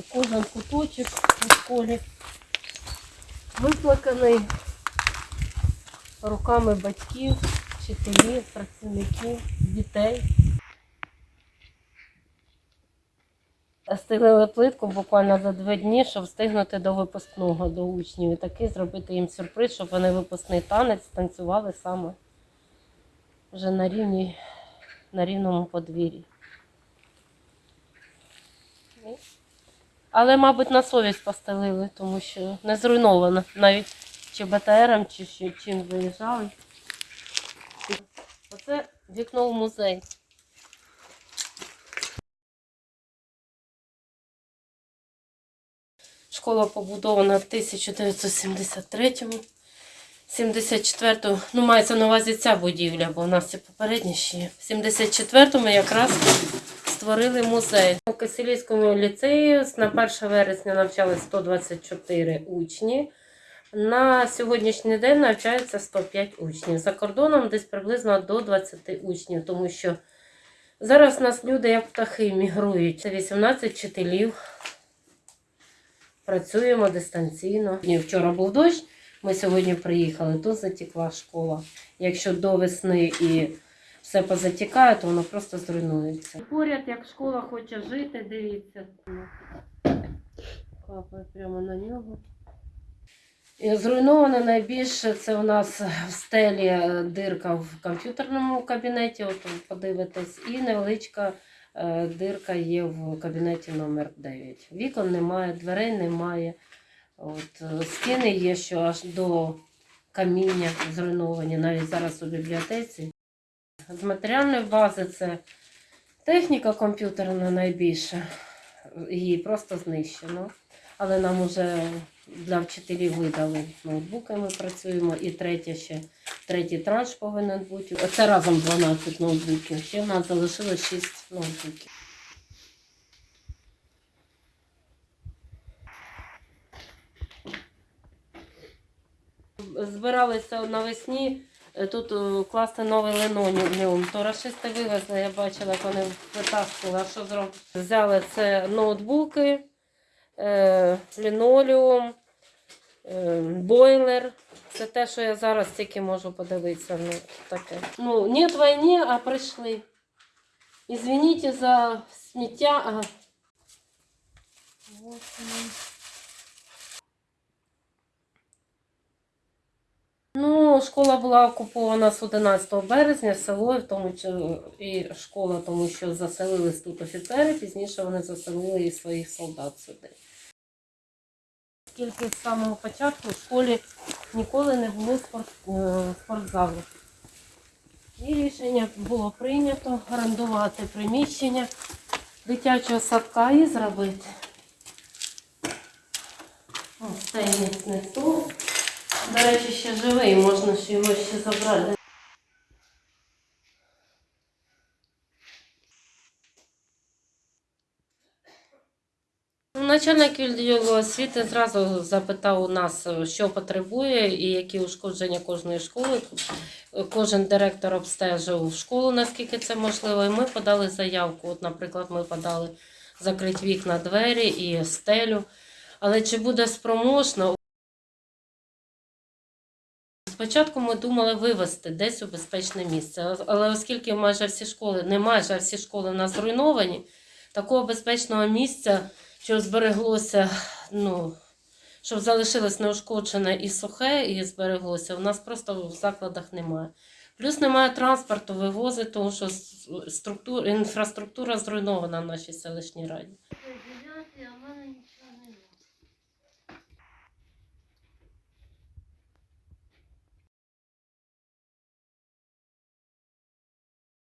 кожен куточок у школі виплаканий руками батьків, вчителів, працівників, дітей. Стелили плитку буквально за два дні, щоб встигнути до випускного до учнів. І такий зробити їм сюрприз, щоб вони випускний танець танцювали саме вже на рівні, на рівному подвір'ї. Але, мабуть, на совість постелили, тому що не зруйновано. Навіть чи БТРом, чи чим виїжджали. Оце вікно в музей. Школа побудована в 1973-му. 74-му, ну мається на увазі ця будівля, бо у нас це попередні ще. В 74-му якраз створили музей. У Кисилівському ліцеї на 1 вересня навчалися 124 учні. На сьогоднішній день навчається 105 учнів. За кордоном десь приблизно до 20 учнів, тому що зараз у нас люди як птахи мігрують. Це 18 вчителів. Працюємо дистанційно. Вчора був дощ, ми сьогодні приїхали, тут затікла школа. Якщо до весни і все позатікає, то воно просто зруйнується. Поряд, як школа хоче жити, дивіться. Капає прямо на нього. І Зруйновано найбільше це у нас в стелі е, дирка в комп'ютерному кабінеті, от ви подивитесь, і невеличка е, дирка є в кабінеті номер 9. Вікон немає, дверей немає. От, е, стіни є, що аж до каміння зруйновані, навіть зараз у бібліотеці. З матеріальної бази це техніка комп'ютерна найбільше. Її просто знищено. Але нам вже для вчителів видали ноутбуки, ми працюємо. І третє ще, третій транш повинен бути. Оце разом 12 ноутбуків. Ще в нас залишилось 6 ноутбуків. Збиралися навесні тут е, класти новий линолеум. То расисти вивезли, я бачила, як вони витаскували. А що зробили? Взяли це ноутбуки, е, лінолеум, е, бойлер. Це те, що я зараз тільки можу подивитися. Ну, таке. ну нет війни, а прийшли. Извините за сміття. А... Вот воно. Ну, школа була окупована з 11 березня, село, в тому і школа, тому що заселились тут офіцери, пізніше вони заселили і своїх солдат сюди. Оскільки з самого початку в школі ніколи не було спорт, е, спортзалу. І рішення було прийнято орендувати приміщення дитячого садка і зробити. Ось цей міцний стол. До речі, ще живий, можна ж його ще забрати. Начальник відділу освіти зразу запитав у нас, що потребує і які ушкодження кожної школи. Кожен директор обстежив школу, наскільки це можливо. І ми подали заявку. От, наприклад, ми подали закрити вікна, двері і стелю. Але чи буде спроможно? Спочатку ми думали вивезти десь у безпечне місце, але оскільки майже всі школи, не майже а всі школи в нас зруйновані, такого безпечного місця, що збереглося, ну, щоб залишилось неушкоджене і сухе, і збереглося, у нас просто в закладах немає. Плюс немає транспорту вивозити, тому що структура, інфраструктура зруйнована в нашій селищній раді.